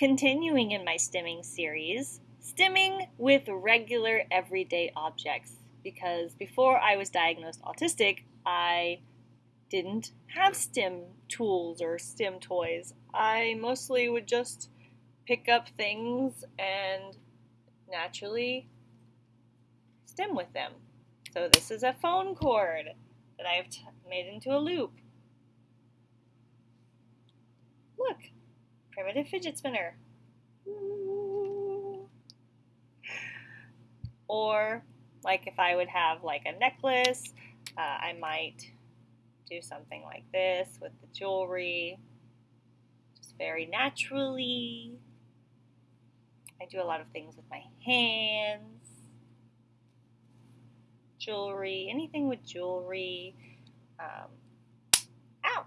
continuing in my stimming series, stimming with regular everyday objects. Because before I was diagnosed autistic, I didn't have stim tools or stim toys. I mostly would just pick up things and naturally stim with them. So this is a phone cord that I've made into a loop. Primitive fidget spinner. Or like if I would have like a necklace, uh, I might do something like this with the jewelry, just very naturally. I do a lot of things with my hands, jewelry, anything with jewelry. Um, ow!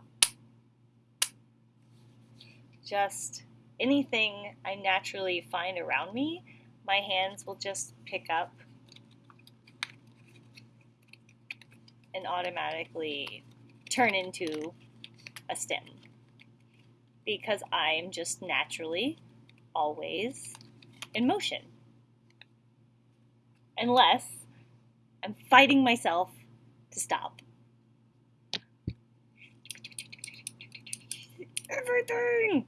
Just anything I naturally find around me, my hands will just pick up and automatically turn into a stim because I'm just naturally always in motion. Unless I'm fighting myself to stop. Everything!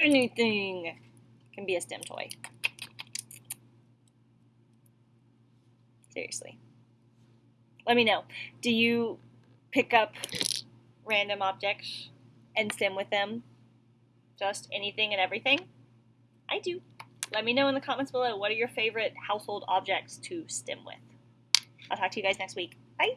Anything can be a stim toy. Seriously. Let me know. Do you pick up random objects and stim with them? Just anything and everything? I do. Let me know in the comments below what are your favorite household objects to stim with. I'll talk to you guys next week. Bye!